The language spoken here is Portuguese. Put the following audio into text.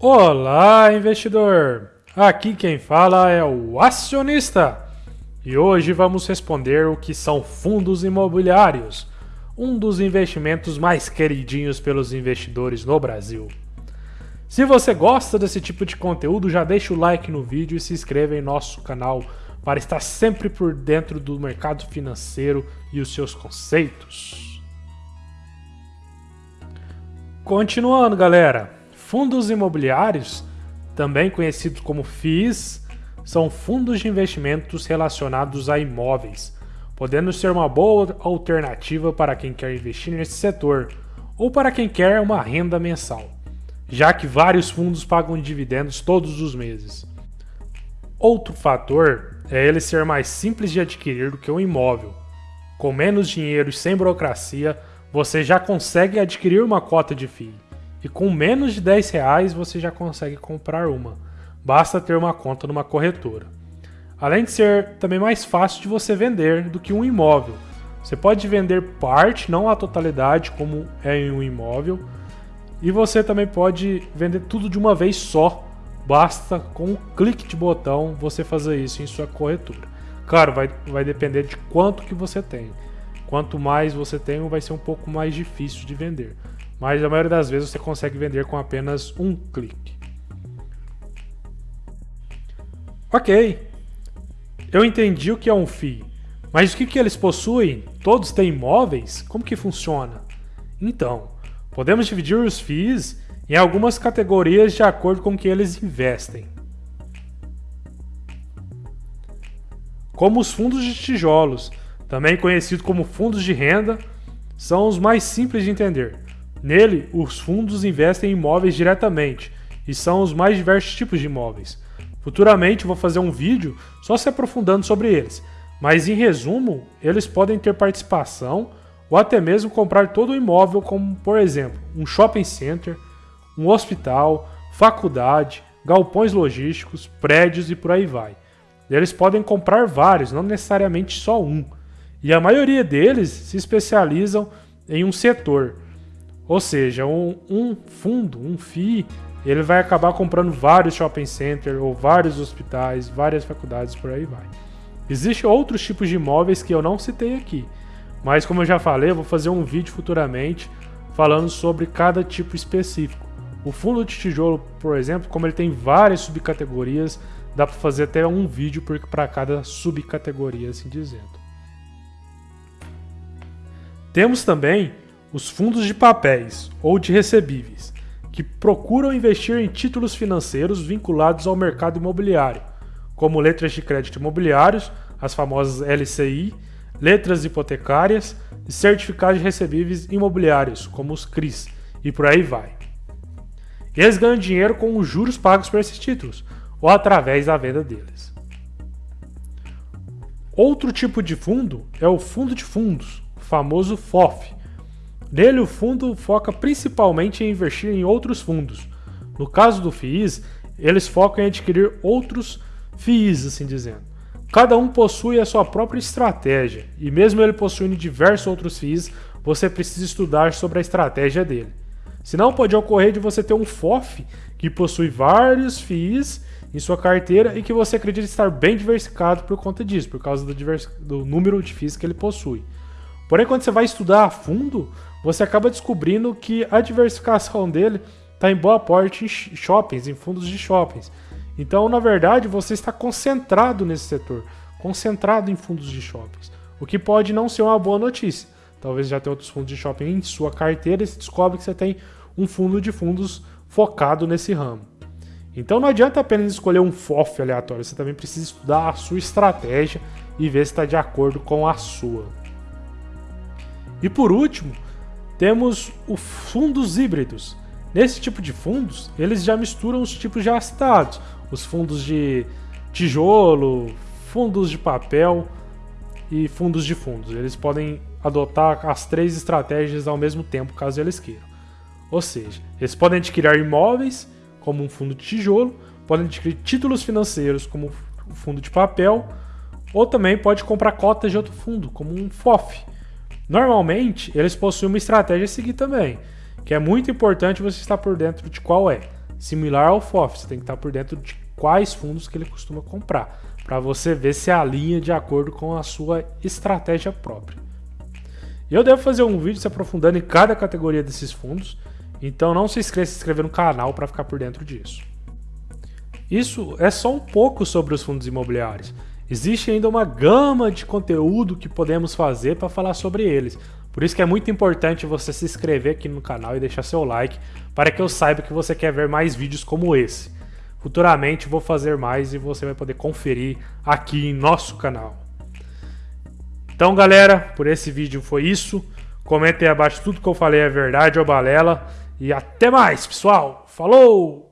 Olá, investidor! Aqui quem fala é o acionista e hoje vamos responder o que são fundos imobiliários, um dos investimentos mais queridinhos pelos investidores no Brasil. Se você gosta desse tipo de conteúdo, já deixa o like no vídeo e se inscreva em nosso canal para estar sempre por dentro do mercado financeiro e os seus conceitos. Continuando, galera, fundos imobiliários, também conhecidos como FIIs, são fundos de investimentos relacionados a imóveis, podendo ser uma boa alternativa para quem quer investir nesse setor ou para quem quer uma renda mensal, já que vários fundos pagam dividendos todos os meses. Outro fator é ele ser mais simples de adquirir do que um imóvel. Com menos dinheiro e sem burocracia, você já consegue adquirir uma cota de FII. E com menos de 10 reais você já consegue comprar uma. Basta ter uma conta numa corretora. Além de ser também mais fácil de você vender do que um imóvel. Você pode vender parte, não a totalidade, como é em um imóvel. E você também pode vender tudo de uma vez só, Basta com um clique de botão você fazer isso em sua corretora. Claro, vai, vai depender de quanto que você tem. Quanto mais você tem, vai ser um pouco mais difícil de vender. Mas a maioria das vezes você consegue vender com apenas um clique. Ok, eu entendi o que é um FII, mas o que, que eles possuem? Todos têm imóveis? Como que funciona? Então, podemos dividir os FIIs em algumas categorias de acordo com que eles investem. Como os fundos de tijolos, também conhecidos como fundos de renda, são os mais simples de entender. Nele, os fundos investem em imóveis diretamente e são os mais diversos tipos de imóveis. Futuramente vou fazer um vídeo só se aprofundando sobre eles, mas em resumo, eles podem ter participação ou até mesmo comprar todo o imóvel, como por exemplo, um shopping center, um hospital, faculdade, galpões logísticos, prédios e por aí vai. Eles podem comprar vários, não necessariamente só um. E a maioria deles se especializam em um setor. Ou seja, um, um fundo, um FII, ele vai acabar comprando vários shopping centers ou vários hospitais, várias faculdades, por aí vai. Existem outros tipos de imóveis que eu não citei aqui, mas como eu já falei, eu vou fazer um vídeo futuramente falando sobre cada tipo específico. O fundo de tijolo, por exemplo, como ele tem várias subcategorias, dá para fazer até um vídeo para cada subcategoria, assim dizendo. Temos também os fundos de papéis ou de recebíveis, que procuram investir em títulos financeiros vinculados ao mercado imobiliário, como letras de crédito imobiliários, as famosas LCI, letras hipotecárias e certificados de recebíveis imobiliários, como os CRIs, e por aí vai. Eles ganham dinheiro com os juros pagos por esses títulos, ou através da venda deles. Outro tipo de fundo é o fundo de fundos, o famoso FOF. Nele, o fundo foca principalmente em investir em outros fundos. No caso do FIIs, eles focam em adquirir outros FIIs, assim dizendo. Cada um possui a sua própria estratégia, e mesmo ele possuindo diversos outros FIIs, você precisa estudar sobre a estratégia dele. Senão pode ocorrer de você ter um FOF que possui vários FIIs em sua carteira e que você acredita estar bem diversificado por conta disso, por causa do, do número de FIIs que ele possui. Porém, quando você vai estudar a fundo, você acaba descobrindo que a diversificação dele está em boa parte em shoppings, em fundos de shoppings. Então, na verdade, você está concentrado nesse setor, concentrado em fundos de shoppings, o que pode não ser uma boa notícia. Talvez já tenha outros fundos de shopping em sua carteira e você descobre que você tem um fundo de fundos focado nesse ramo. Então não adianta apenas escolher um FOF aleatório, você também precisa estudar a sua estratégia e ver se está de acordo com a sua. E por último, temos os fundos híbridos. Nesse tipo de fundos, eles já misturam os tipos já citados, os fundos de tijolo, fundos de papel e fundos de fundos. Eles podem adotar as três estratégias ao mesmo tempo, caso eles queiram. Ou seja, eles podem adquirir imóveis, como um fundo de tijolo, podem adquirir títulos financeiros, como um fundo de papel, ou também pode comprar cotas de outro fundo, como um FOF. Normalmente, eles possuem uma estratégia a seguir também, que é muito importante você estar por dentro de qual é. similar ao FOF. Você tem que estar por dentro de quais fundos que ele costuma comprar, para você ver se alinha de acordo com a sua estratégia própria. Eu devo fazer um vídeo se aprofundando em cada categoria desses fundos, então não se esqueça de se inscrever no canal para ficar por dentro disso. Isso é só um pouco sobre os fundos imobiliários. Existe ainda uma gama de conteúdo que podemos fazer para falar sobre eles. Por isso que é muito importante você se inscrever aqui no canal e deixar seu like para que eu saiba que você quer ver mais vídeos como esse. Futuramente vou fazer mais e você vai poder conferir aqui em nosso canal. Então galera, por esse vídeo foi isso. Comentem abaixo tudo que eu falei é verdade ou balela. E até mais, pessoal. Falou!